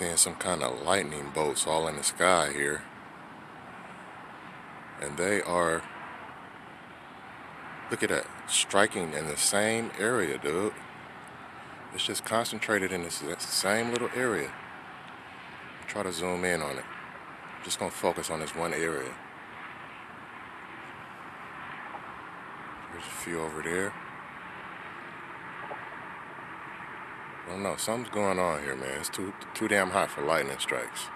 Seeing some kind of lightning bolts all in the sky here. And they are, look at that, striking in the same area, dude. It's just concentrated in this same little area. Try to zoom in on it. Just gonna focus on this one area. There's a few over there. I don't know, something's going on here, man. It's too too damn hot for lightning strikes.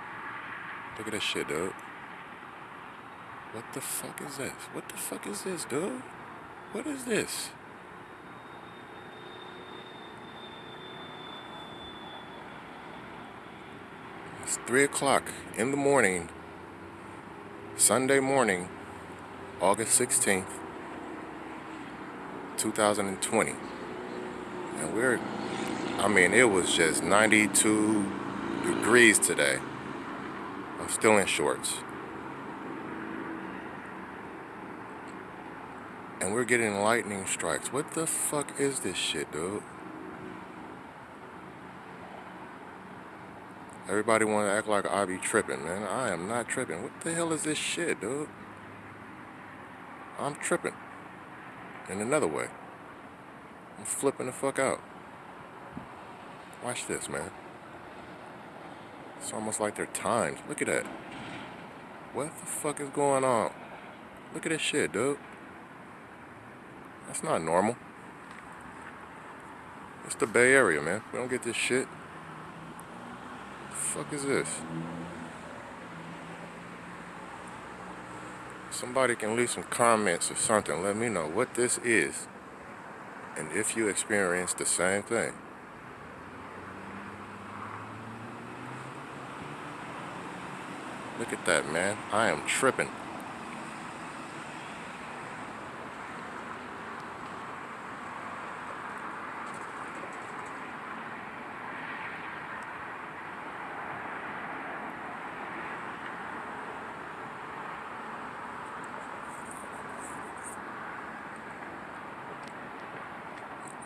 Look at this shit, dude. What the fuck is this? What the fuck is this, dude? What is this? It's 3 o'clock in the morning, Sunday morning, August 16th, 2020. And we're, I mean, it was just 92 degrees today. I'm still in shorts. And we're getting lightning strikes. What the fuck is this shit, dude? Everybody want to act like I be tripping, man. I am not tripping. What the hell is this shit, dude? I'm tripping. In another way. I'm flipping the fuck out. Watch this, man. It's almost like they're timed. Look at that. What the fuck is going on? Look at this shit, dude. That's not normal. It's the Bay Area, man. We don't get this shit What The fuck is this? Somebody can leave some comments or something. Let me know what this is. And if you experience the same thing. Look at that, man. I am tripping.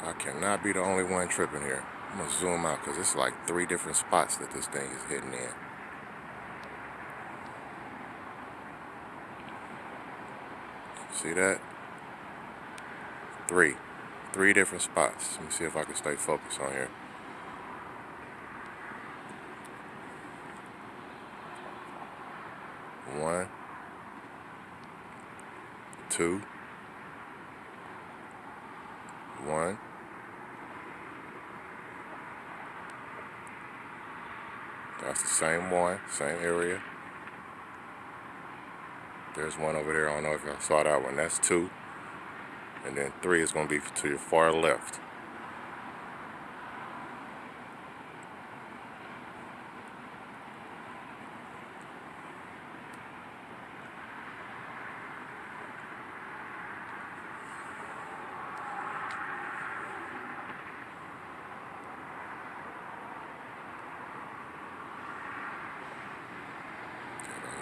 I cannot be the only one tripping here. I'm gonna zoom out because it's like three different spots that this thing is hitting in. See that? Three. Three different spots. Let me see if I can stay focused on here. One. Two. One. That's the same one, same area. There's one over there. I don't know if y'all saw that one. That's two. And then three is going to be to your far left.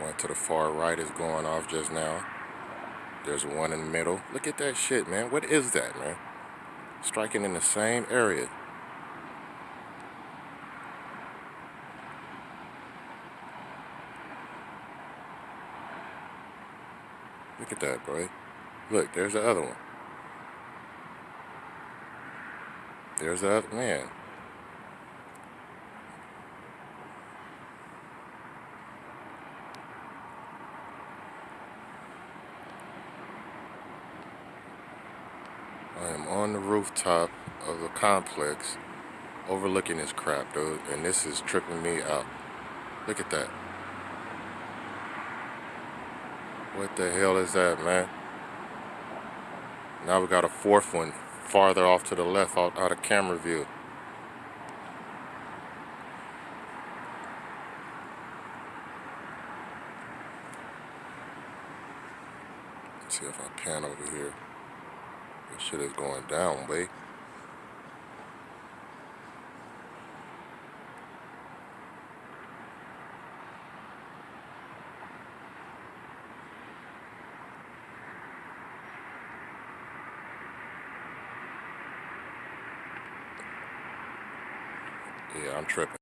One to the far right is going off just now. There's one in the middle. Look at that shit, man. What is that, man? Striking in the same area. Look at that, boy. Look, there's the other one. There's the other, man. I am on the rooftop of a complex overlooking this crap, dude, and this is tripping me out. Look at that. What the hell is that, man? Now we got a fourth one farther off to the left out, out of camera view. See if I pan over here. This shit is going down, babe. Yeah, I'm tripping.